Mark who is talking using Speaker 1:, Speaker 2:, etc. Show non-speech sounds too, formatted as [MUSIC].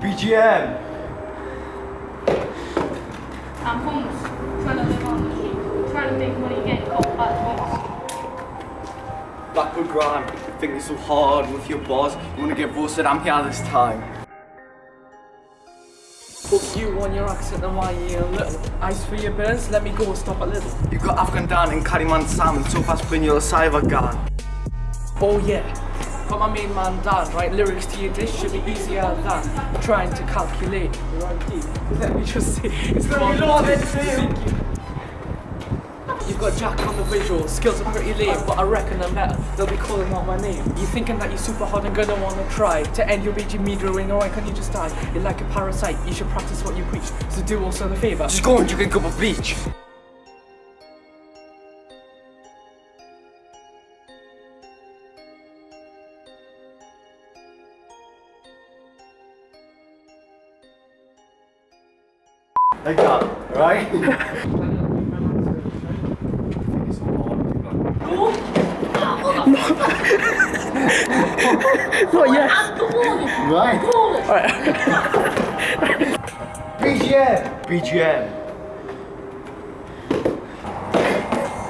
Speaker 1: BGM.
Speaker 2: I'm homeless, trying to live on the street, trying to make money getting caught by the homeless.
Speaker 1: Blackwood Grime, I think it's so hard with your boss. You wanna get roasted, I'm here this time.
Speaker 3: Fuck you on your accent and why you a little. Ice for your burns, let me go and stop a little.
Speaker 1: You got Afghan Dan and Kaliman Sam, so fast bring your cyber gun.
Speaker 3: Oh yeah, got my main man Dan, right? Lyrics to you, this should be easier than trying to calculate key. Let me just see. it's gonna be loaded too. You've got Jack on the visual, skills are pretty lame, but I reckon I'm better. They'll be calling out my name. You thinking that you're super hot and gonna wanna try to end your BG media ring, or why can't you just die? You're like a parasite, you should practice what you preach. So do also the favour.
Speaker 1: Just go and you can go up a beach. Like that, [LAUGHS] right?
Speaker 3: Oh yes!
Speaker 1: Right. [LAUGHS] BGM. BGM.